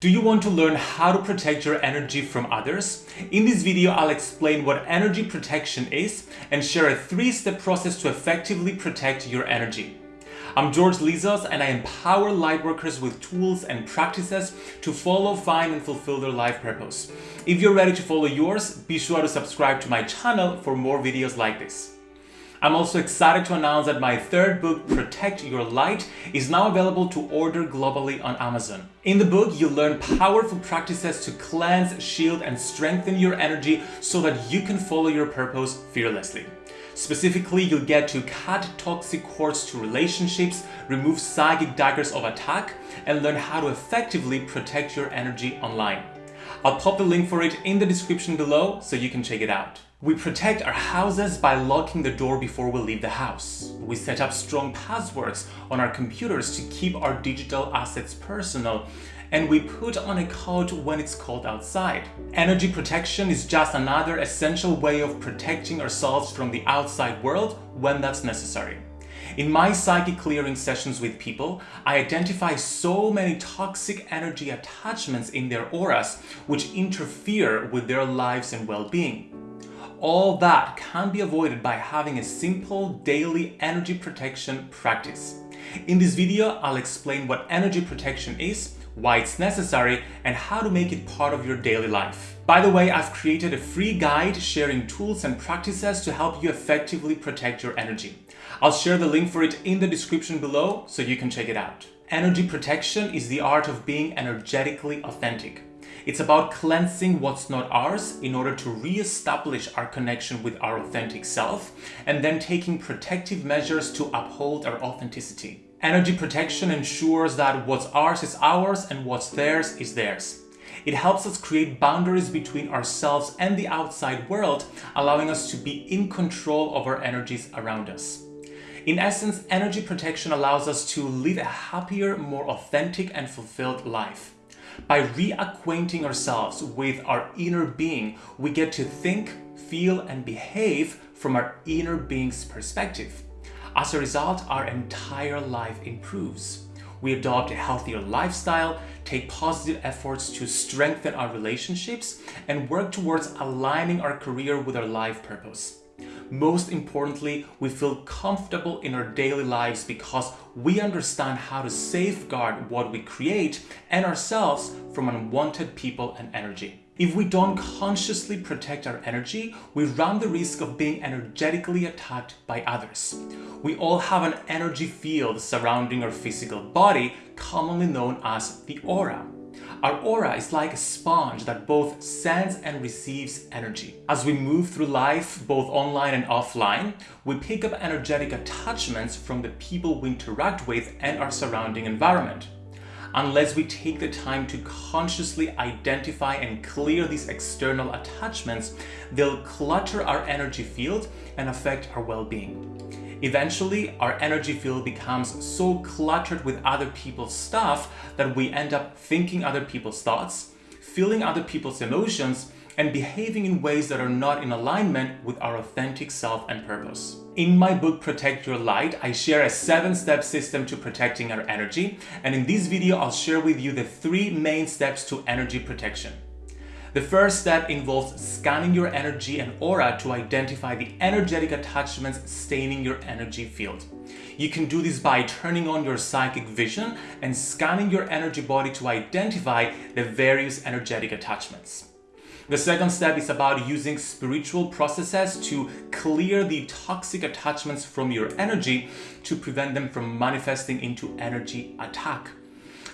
Do you want to learn how to protect your energy from others? In this video, I'll explain what energy protection is and share a three-step process to effectively protect your energy. I'm George Lizos and I empower lightworkers with tools and practices to follow, find and fulfill their life purpose. If you're ready to follow yours, be sure to subscribe to my channel for more videos like this. I'm also excited to announce that my third book, Protect Your Light, is now available to order globally on Amazon. In the book, you'll learn powerful practices to cleanse, shield, and strengthen your energy so that you can follow your purpose fearlessly. Specifically, you'll get to cut toxic cords to relationships, remove psychic daggers of attack, and learn how to effectively protect your energy online. I'll pop the link for it in the description below so you can check it out. We protect our houses by locking the door before we leave the house. We set up strong passwords on our computers to keep our digital assets personal and we put on a coat when it's cold outside. Energy protection is just another essential way of protecting ourselves from the outside world when that's necessary. In my psychic clearing sessions with people, I identify so many toxic energy attachments in their auras which interfere with their lives and well-being. All that can be avoided by having a simple daily energy protection practice. In this video, I'll explain what energy protection is, why it's necessary, and how to make it part of your daily life. By the way, I've created a free guide sharing tools and practices to help you effectively protect your energy. I'll share the link for it in the description below so you can check it out. Energy protection is the art of being energetically authentic. It's about cleansing what's not ours in order to re-establish our connection with our authentic self and then taking protective measures to uphold our authenticity. Energy protection ensures that what's ours is ours and what's theirs is theirs. It helps us create boundaries between ourselves and the outside world, allowing us to be in control of our energies around us. In essence, energy protection allows us to live a happier, more authentic and fulfilled life. By reacquainting ourselves with our inner being, we get to think, feel and behave from our inner being's perspective. As a result, our entire life improves. We adopt a healthier lifestyle, take positive efforts to strengthen our relationships, and work towards aligning our career with our life purpose. Most importantly, we feel comfortable in our daily lives because we understand how to safeguard what we create and ourselves from unwanted people and energy. If we don't consciously protect our energy, we run the risk of being energetically attacked by others. We all have an energy field surrounding our physical body, commonly known as the aura. Our aura is like a sponge that both sends and receives energy. As we move through life, both online and offline, we pick up energetic attachments from the people we interact with and our surrounding environment. Unless we take the time to consciously identify and clear these external attachments, they'll clutter our energy field and affect our well-being. Eventually, our energy field becomes so cluttered with other people's stuff that we end up thinking other people's thoughts, feeling other people's emotions, and behaving in ways that are not in alignment with our authentic self and purpose. In my book Protect Your Light, I share a seven-step system to protecting our energy, and in this video I'll share with you the three main steps to energy protection. The first step involves scanning your energy and aura to identify the energetic attachments staining your energy field. You can do this by turning on your psychic vision and scanning your energy body to identify the various energetic attachments. The second step is about using spiritual processes to clear the toxic attachments from your energy to prevent them from manifesting into energy attack.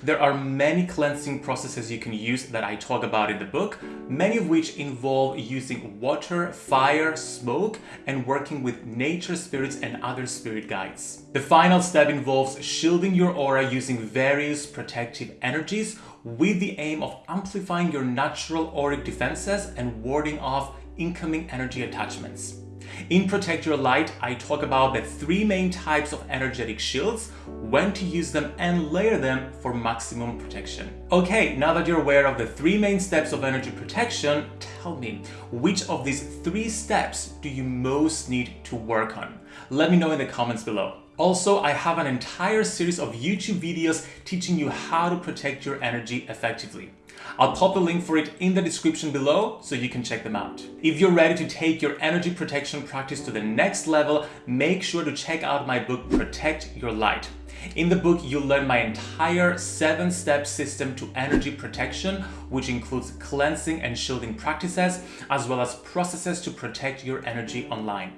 There are many cleansing processes you can use that I talk about in the book, many of which involve using water, fire, smoke, and working with nature spirits and other spirit guides. The final step involves shielding your aura using various protective energies with the aim of amplifying your natural auric defenses and warding off incoming energy attachments. In Protect Your Light, I talk about the three main types of energetic shields, when to use them and layer them for maximum protection. Okay, now that you're aware of the three main steps of energy protection, tell me, which of these three steps do you most need to work on? Let me know in the comments below. Also, I have an entire series of YouTube videos teaching you how to protect your energy effectively. I'll pop the link for it in the description below so you can check them out. If you're ready to take your energy protection practice to the next level, make sure to check out my book Protect Your Light. In the book, you'll learn my entire seven-step system to energy protection, which includes cleansing and shielding practices, as well as processes to protect your energy online.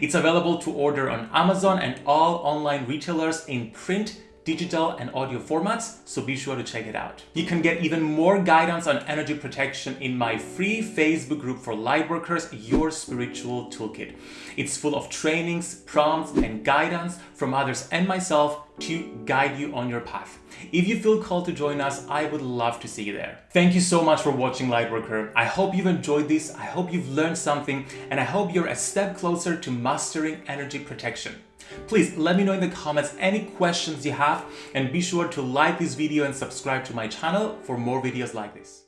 It's available to order on Amazon and all online retailers in print, digital and audio formats, so be sure to check it out. You can get even more guidance on energy protection in my free Facebook group for lightworkers, Your Spiritual Toolkit. It's full of trainings, prompts and guidance from others and myself to guide you on your path. If you feel called to join us, I would love to see you there. Thank you so much for watching Lightworker. I hope you've enjoyed this, I hope you've learned something, and I hope you're a step closer to mastering energy protection. Please let me know in the comments any questions you have and be sure to like this video and subscribe to my channel for more videos like this.